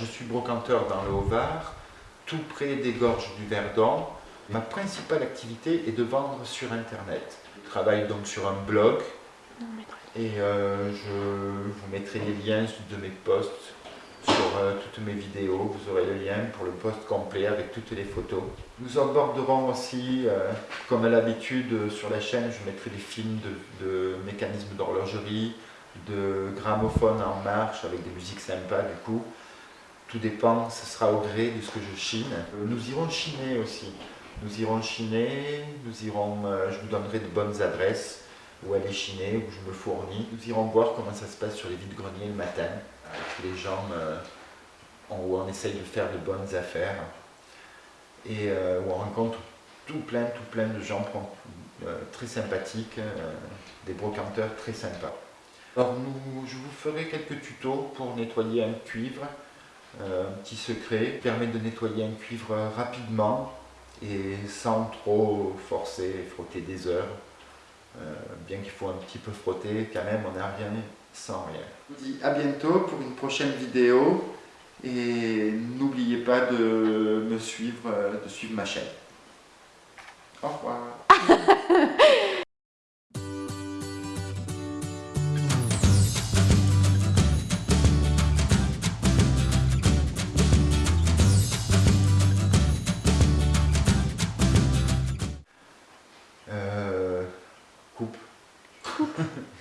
je suis brocanteur dans le Haut-Var, tout près des gorges du Verdon. Ma principale activité est de vendre sur Internet. Je travaille donc sur un blog et euh, je vous mettrai les liens de mes posts sur euh, toutes mes vidéos. Vous aurez le lien pour le post complet avec toutes les photos. Nous aborderons aussi, euh, comme à l'habitude sur la chaîne, je mettrai des films de, de mécanismes d'horlogerie, de gramophones en marche avec des musiques sympas du coup. Tout dépend, ce sera au gré de ce que je chine. Nous irons chiner aussi. Nous irons chiner, nous irons, je vous donnerai de bonnes adresses où aller chiner, où je me fournis. Nous irons voir comment ça se passe sur les vides-greniers le matin, avec les gens où on essaye de faire de bonnes affaires et euh, où on rencontre tout plein, tout plein de gens euh, très sympathiques, euh, des brocanteurs très sympas. Alors nous, je vous ferai quelques tutos pour nettoyer un cuivre, petit secret, permet de nettoyer un cuivre rapidement et sans trop forcer et frotter des heures. Euh, bien qu'il faut un petit peu frotter, quand même, on n'a rien sans rien. Je vous dis à bientôt pour une prochaine vidéo et n'oubliez pas de me suivre, de suivre ma chaîne. Au revoir Euh... coupe. Coupe.